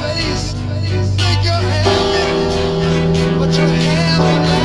face, think you're happy, but you're happy.